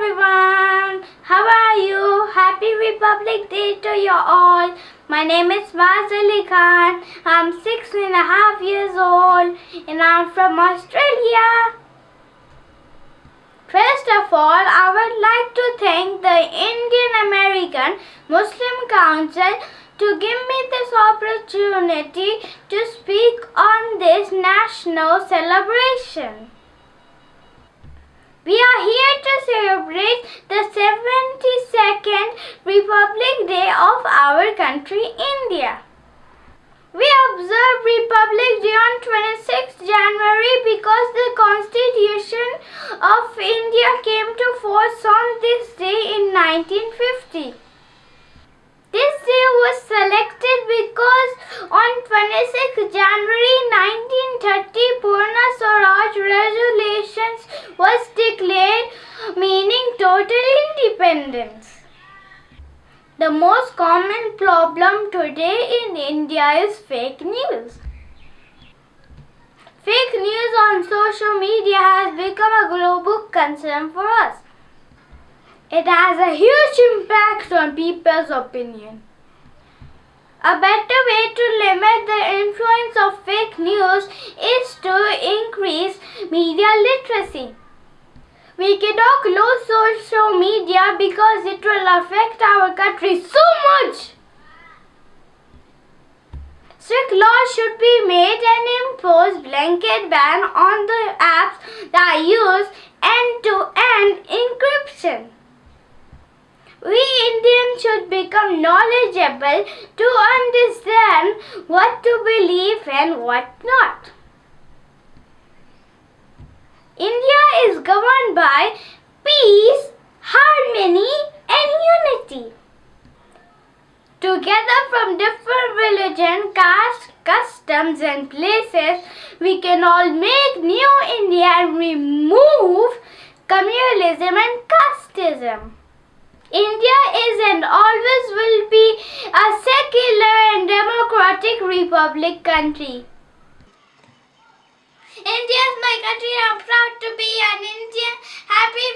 everyone. How are you? Happy Republic Day to you all. My name is Mazali Khan. I'm six and a half years old and I'm from Australia. First of all, I would like to thank the Indian American Muslim Council to give me this opportunity to speak on this national celebration. We are here to celebrate the 72nd Republic Day of our country, India. We observe Republic Day on 26 January because the Constitution of India came to force on this day in 1950. This day was selected because on 26 January 1930 Purna Swaraj Resolutions was declared meaning total independence. The most common problem today in India is fake news. Fake news on social media has become a global concern for us. It has a huge impact on people's opinion. A better way to limit the influence of fake news is to increase media literacy. We cannot close social media because it will affect our country so much. Strict laws should be made and impose blanket ban on the apps that use end-to-end encryption. We Indians should become knowledgeable to understand what to believe and what not. India is by peace, harmony and unity. Together from different religion, caste, customs and places, we can all make new India and remove communalism and casteism. India is and always will be a secular and democratic republic country. My country I'm proud to be an Indian. Happy